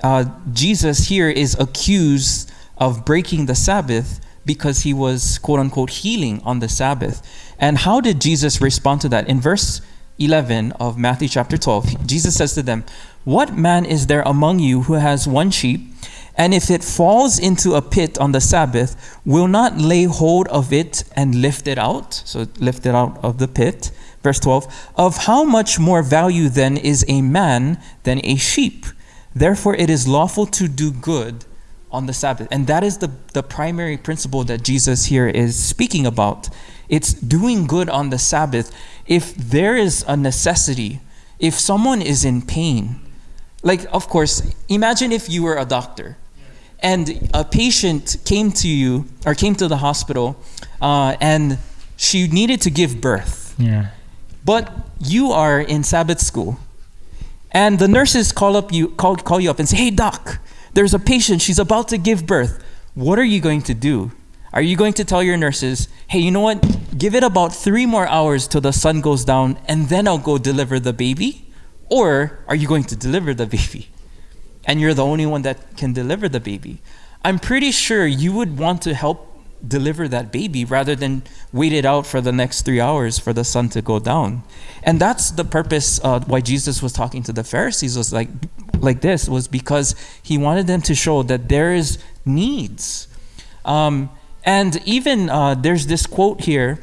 Speaker 3: uh, jesus here is accused of breaking the sabbath because he was quote unquote healing on the sabbath. And how did jesus respond to that? In verse 11 of Matthew chapter 12, Jesus says to them, What man is there among you who has one sheep, and if it falls into a pit on the Sabbath, will not lay hold of it and lift it out? So lift it out of the pit. Verse 12, Of how much more value then is a man than a sheep? Therefore it is lawful to do good on the Sabbath. And that is the, the primary principle that Jesus here is speaking about. It's doing good on the Sabbath. If there is a necessity, if someone is in pain, like, of course, imagine if you were a doctor and a patient came to you or came to the hospital uh, and she needed to give birth.
Speaker 1: Yeah.
Speaker 3: But you are in Sabbath school, and the nurses call up you call, call you up and say, "Hey doc, there's a patient. She's about to give birth. What are you going to do? Are you going to tell your nurses, "Hey, you know what? Give it about 3 more hours till the sun goes down and then I'll go deliver the baby?" Or are you going to deliver the baby? And you're the only one that can deliver the baby. I'm pretty sure you would want to help deliver that baby rather than wait it out for the next three hours for the sun to go down. And that's the purpose uh, why Jesus was talking to the Pharisees was like like this was because he wanted them to show that there is needs. Um, and even uh, there's this quote here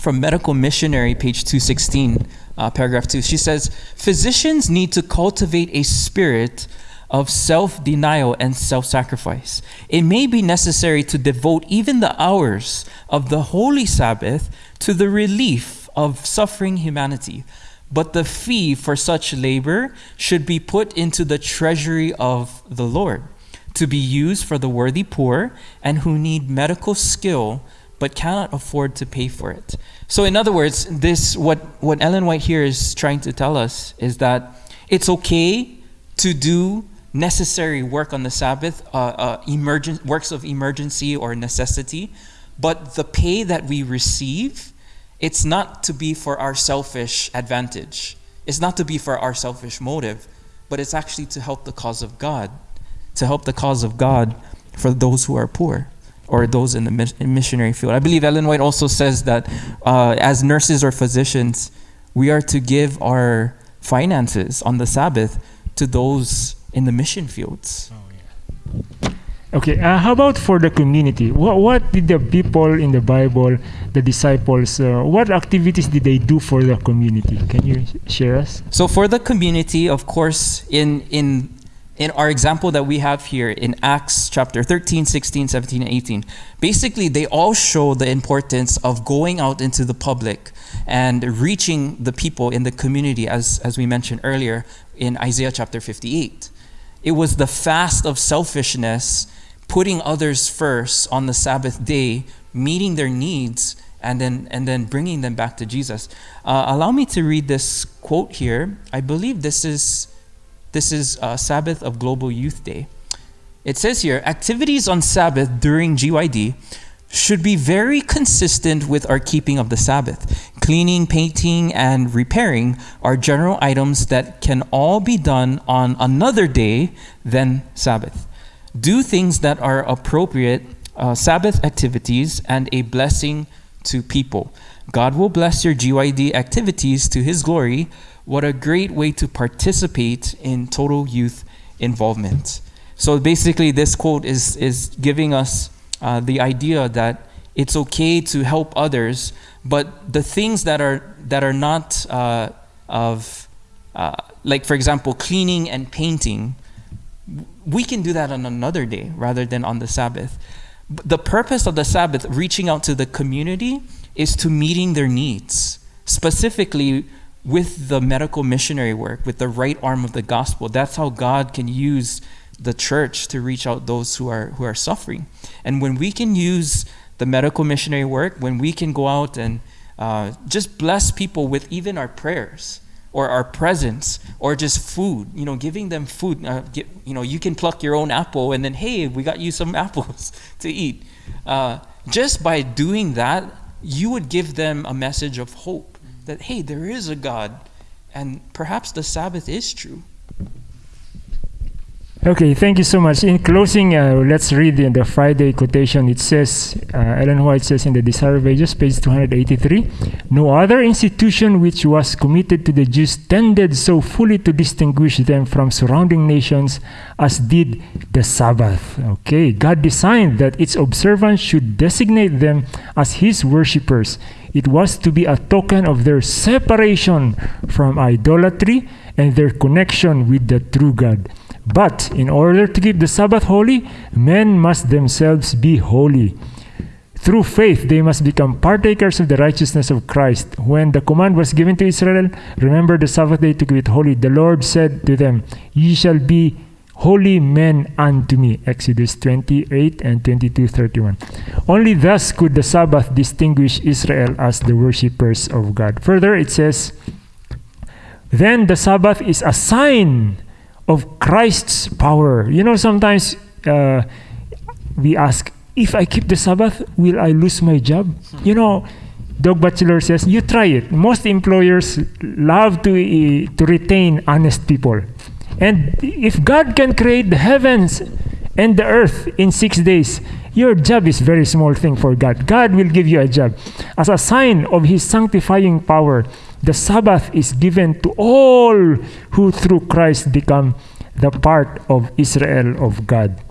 Speaker 3: from Medical Missionary, page 216, uh, paragraph 2. She says, Physicians need to cultivate a spirit of self denial and self sacrifice. It may be necessary to devote even the hours of the Holy Sabbath to the relief of suffering humanity. But the fee for such labor should be put into the treasury of the Lord to be used for the worthy poor and who need medical skill but cannot afford to pay for it. So in other words, this what what Ellen White here is trying to tell us is that it's okay to do necessary work on the Sabbath, uh, uh, works of emergency or necessity, but the pay that we receive, it's not to be for our selfish advantage. It's not to be for our selfish motive, but it's actually to help the cause of God, to help the cause of God for those who are poor or those in the missionary field. I believe Ellen White also says that uh, as nurses or physicians, we are to give our finances on the Sabbath to those in the mission fields.
Speaker 1: Okay, uh, how about for the community? What, what did the people in the Bible, the disciples, uh, what activities did they do for the community? Can you share us?
Speaker 3: So for the community, of course, in in in our example that we have here in Acts chapter 13, 16, 17, and 18, basically they all show the importance of going out into the public and reaching the people in the community, as, as we mentioned earlier in Isaiah chapter 58. It was the fast of selfishness, putting others first on the Sabbath day, meeting their needs, and then, and then bringing them back to Jesus. Uh, allow me to read this quote here. I believe this is this is uh, Sabbath of Global Youth Day. It says here activities on Sabbath during GYD should be very consistent with our keeping of the Sabbath. cleaning, painting, and repairing are general items that can all be done on another day than Sabbath. Do things that are appropriate uh, Sabbath activities and a blessing to people. God will bless your GYD activities to His glory. What a great way to participate in total youth involvement. So basically, this quote is, is giving us uh, the idea that it's okay to help others, but the things that are, that are not uh, of, uh, like for example, cleaning and painting, we can do that on another day rather than on the Sabbath. The purpose of the Sabbath, reaching out to the community, is to meeting their needs, specifically with the medical missionary work, with the right arm of the gospel. That's how God can use the church to reach out those who are who are suffering. And when we can use the medical missionary work, when we can go out and uh, just bless people with even our prayers or our presence or just food, you know, giving them food. Uh, get, you know, you can pluck your own apple and then, hey, we got you some apples to eat. Uh, just by doing that, you would give them a message of hope that, hey, there is a God, and perhaps the Sabbath is true.
Speaker 1: Okay, thank you so much. In closing, uh, let's read the, the, Friday quotation. It says, uh, Ellen White says in the Desire of Ages, page 283, No other institution which was committed to the Jews tended so fully to distinguish them from surrounding nations as did the Sabbath. Okay, God designed that its observance should designate them as His worshippers. It was to be a token of their separation from idolatry and their connection with the true God. But in order to keep the Sabbath holy, men must themselves be holy. Through faith, they must become partakers of the righteousness of Christ. When the command was given to Israel, remember the Sabbath day to keep it holy, the Lord said to them, Ye shall be holy men unto me. Exodus 28 and 22 31. Only thus could the Sabbath distinguish Israel as the worshippers of God. Further, it says, Then the Sabbath is a sign of Christ's power. You know, sometimes uh, we ask, if I keep the Sabbath, will I lose my job? You know, Doug Batchelor says, you try it. Most employers love to, uh, to retain honest people. And if God can create the heavens and the earth in six days, your job is very small thing for God. God will give you a job. As a sign of his sanctifying power, the Sabbath is given to all who through Christ become the part of Israel of God.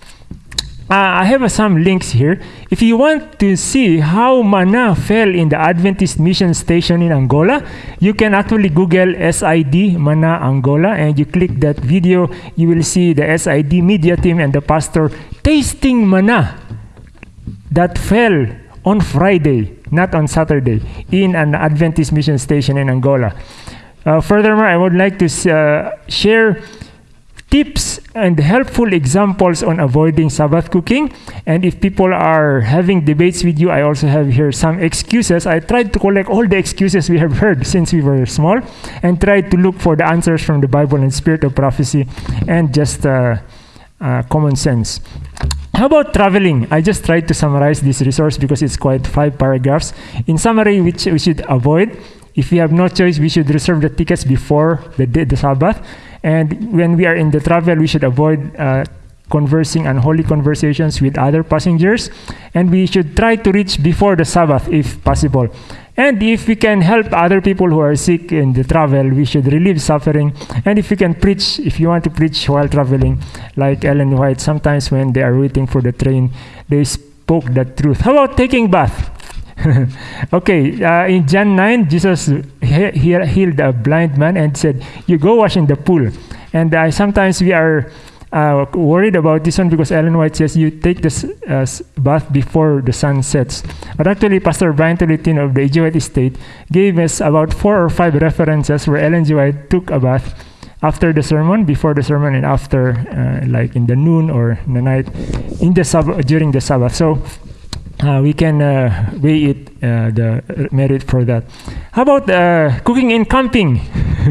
Speaker 1: Uh, I have uh, some links here. If you want to see how manna fell in the Adventist mission station in Angola, you can actually Google SID Manna Angola and you click that video. You will see the SID media team and the pastor tasting manna that fell on Friday, not on Saturday, in an Adventist mission station in Angola. Uh, furthermore, I would like to uh, share tips and helpful examples on avoiding Sabbath cooking. And if people are having debates with you, I also have here some excuses. I tried to collect all the excuses we have heard since we were small and tried to look for the answers from the Bible and spirit of prophecy and just uh, uh, common sense. How about traveling? I just tried to summarize this resource because it's quite five paragraphs. In summary, which we should avoid. If we have no choice, we should reserve the tickets before the, the Sabbath. And when we are in the travel, we should avoid uh, conversing unholy conversations with other passengers. And we should try to reach before the Sabbath if possible. And if we can help other people who are sick in the travel, we should relieve suffering. And if we can preach, if you want to preach while traveling, like Ellen White, sometimes when they are waiting for the train, they spoke the truth. How about taking bath? okay, uh, in John 9, Jesus he- he healed a blind man and said, You go wash in the pool. And uh, sometimes we are uh, worried about this one because Ellen White says you take this uh, bath before the sun sets. But actually, Pastor Brian Tolentino of the EG White Estate gave us about four or five references where Ellen G. White took a bath after the sermon, before the sermon, and after, uh, like in the noon or the night, in the sab- during the Sabbath. So uh, we can uh, weigh it uh, the merit for that. How about uh, cooking in camping?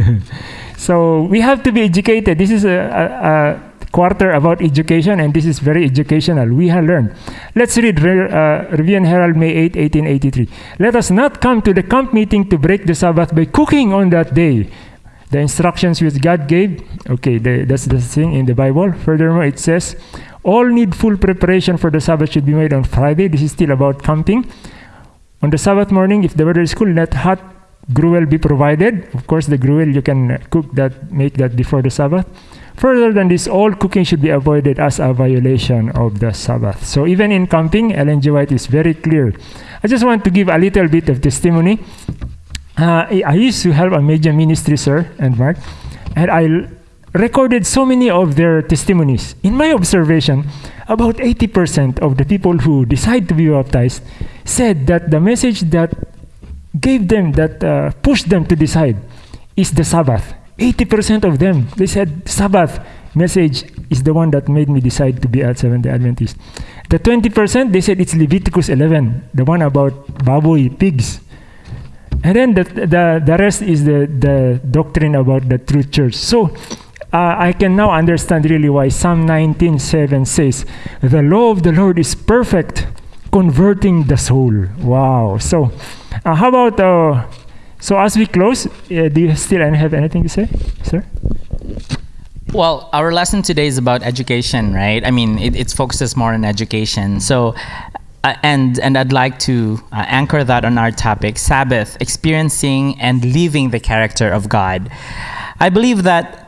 Speaker 1: so we have to be educated. This is a, a, a quarter about education, and this is very educational. We have learned. Let's read Re- uh, Herald, May 8, 1883. Let us not come to the camp meeting to break the Sabbath by cooking on that day. The instructions which God gave, okay, the, that's the thing in the Bible. Furthermore, it says, all needful preparation for the Sabbath should be made on Friday. This is still about camping. On the Sabbath morning, if the weather is cool, let hot gruel be provided. Of course, the gruel you can cook that, make that before the Sabbath. Further than this, all cooking should be avoided as a violation of the Sabbath. So even in camping, Ellen G. White is very clear. I just want to give a little bit of testimony. Uh, I used to help a major ministry, sir and Mark, and I recorded so many of their testimonies. In my observation, about 80% of the people who decide to be baptized said that the message that gave them, that uh, pushed them to decide, is the Sabbath. 80% of them, they said, Sabbath message is the one that made me decide to be a Seventh day Adventist. The 20%, they said it's Leviticus 11, the one about baboy, pigs. And then the, the, the rest is the, the doctrine about the true church. So uh, I can now understand really why Psalm 19:7 says, "The law of the Lord is perfect, converting the soul." Wow. So, uh, how about uh, so as we close, uh, do you still have anything to say, sir?
Speaker 2: Well, our lesson today is about education, right? I mean, it, it focuses more on education. So, uh, and and I'd like to uh, anchor that on our topic: Sabbath, experiencing and living the character of God. I believe that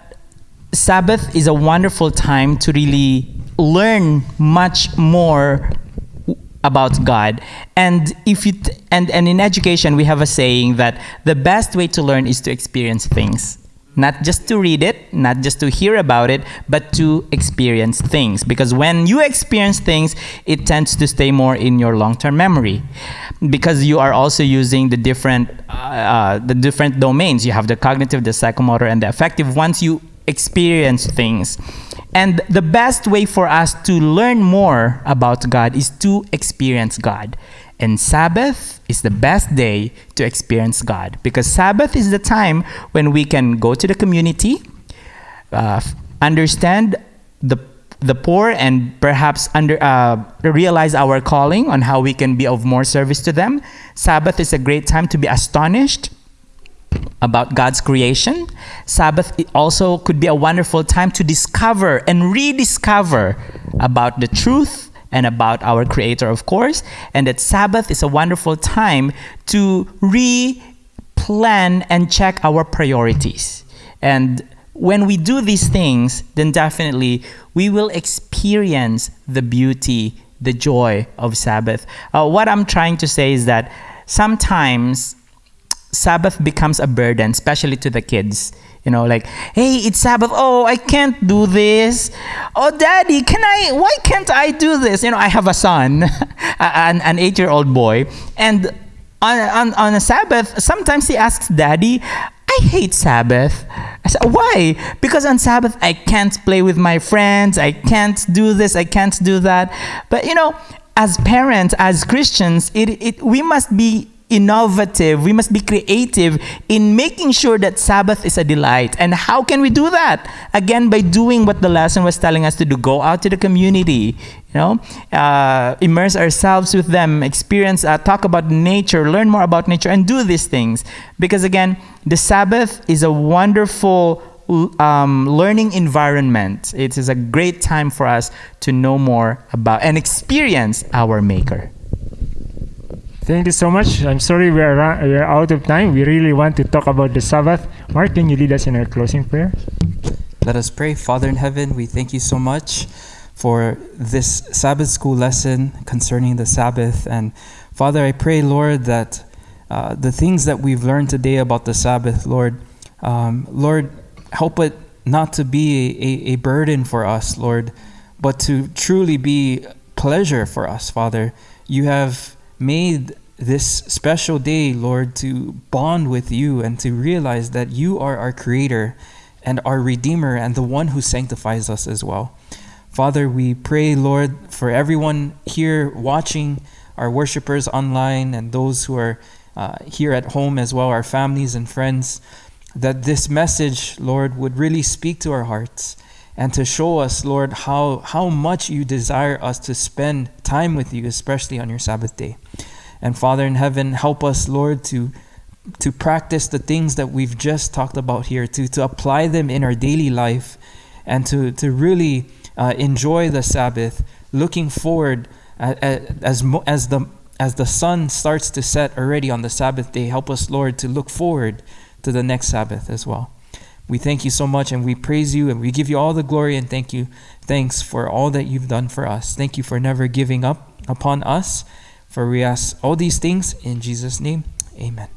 Speaker 2: Sabbath is a wonderful time to really learn much more about God. And if you and and in education we have a saying that the best way to learn is to experience things. Not just to read it, not just to hear about it, but to experience things. Because when you experience things, it tends to stay more in your long-term memory. Because you are also using the different, uh, uh, the different domains. You have the cognitive, the psychomotor, and the affective. Once you experience things, and the best way for us to learn more about God is to experience God. And Sabbath is the best day to experience God because Sabbath is the time when we can go to the community, uh, understand the the poor, and perhaps under uh, realize our calling on how we can be of more service to them. Sabbath is a great time to be astonished about God's creation. Sabbath also could be a wonderful time to discover and rediscover about the truth and about our Creator, of course. And that Sabbath is a wonderful time to re plan and check our priorities. And when we do these things, then definitely we will experience the beauty, the joy of Sabbath. Uh, what I'm trying to say is that sometimes Sabbath becomes a burden, especially to the kids. You know, like, hey, it's Sabbath. Oh, I can't do this. Oh, daddy, can I? Why can't I do this? You know, I have a son, an, an eight year old boy, and on, on, on a Sabbath, sometimes he asks daddy, I hate Sabbath. I said, why? Because on Sabbath, I can't play with my friends. I can't do this. I can't do that. But, you know, as parents, as Christians, it, it, we must be innovative. We must be creative in making sure that Sabbath is a delight. And how can we do that? Again, by doing what the lesson was telling us to do go out to the community, you know, uh, immerse ourselves with them, experience, uh, talk about nature, learn more about nature, and do these things. Because again, the Sabbath is a wonderful um, learning environment. It is a great time for us to know more about and experience our Maker.
Speaker 1: Thank you so much. I'm sorry we are, we are out of time. We really want to talk about the Sabbath. Mark, can you lead us in our closing prayer?
Speaker 3: Let us pray. Father in heaven, we thank you so much for this Sabbath school lesson concerning the Sabbath. And Father, I pray, Lord, that uh, the things that we've learned today about the Sabbath, Lord, um, Lord, help it not to be a, a burden for us, Lord, but to truly be pleasure for us, Father. You have made this special day, Lord, to bond with you and to realize that you are our creator and our redeemer and the one who sanctifies us as well. Father, we pray, Lord, for everyone here watching, our worshipers online, and those who are uh, here at home as well, our families and friends, that this message, Lord, would really speak to our hearts and to show us, Lord, how, how much you desire us to spend time with you, especially on your Sabbath day. And Father in heaven, help us, Lord, to to practice the things that we've just talked about here, to, to apply them in our daily life, and to, to really uh, enjoy the Sabbath, looking forward uh, uh, as, as, the, as the sun starts to set already on the Sabbath day. Help us, Lord, to look forward to the next Sabbath as well. We thank you so much and we praise you and we give you all the glory and thank you. Thanks for all that you've done for us. Thank you for never giving up upon us. For we ask all these things in Jesus' name. Amen.